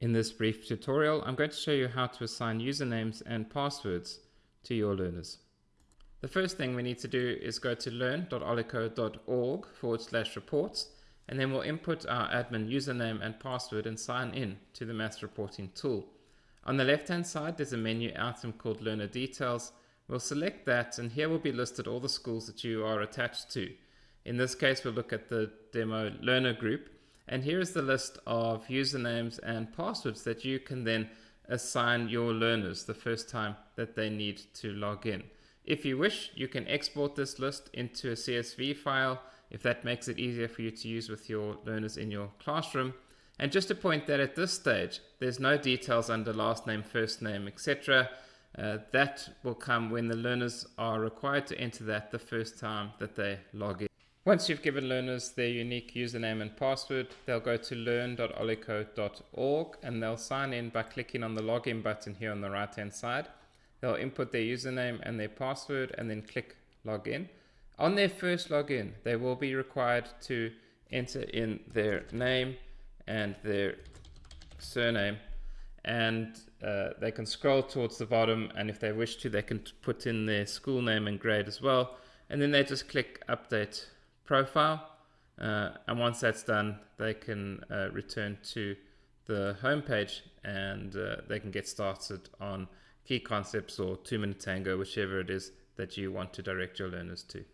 In this brief tutorial, I'm going to show you how to assign usernames and passwords to your learners. The first thing we need to do is go to learn.olico.org forward slash reports, and then we'll input our admin username and password and sign in to the maths reporting tool. On the left-hand side, there's a menu item called Learner Details. We'll select that, and here will be listed all the schools that you are attached to. In this case, we'll look at the demo learner group, and here is the list of usernames and passwords that you can then assign your learners the first time that they need to log in. If you wish, you can export this list into a CSV file if that makes it easier for you to use with your learners in your classroom. And just to point that at this stage, there's no details under last name, first name, etc. Uh, that will come when the learners are required to enter that the first time that they log in. Once you've given learners their unique username and password, they'll go to learn.olico.org and they'll sign in by clicking on the login button here on the right hand side. They'll input their username and their password and then click login. On their first login, they will be required to enter in their name and their surname and uh, they can scroll towards the bottom and if they wish to they can put in their school name and grade as well and then they just click update profile. Uh, and once that's done, they can uh, return to the home page and uh, they can get started on key concepts or two minute tango, whichever it is that you want to direct your learners to.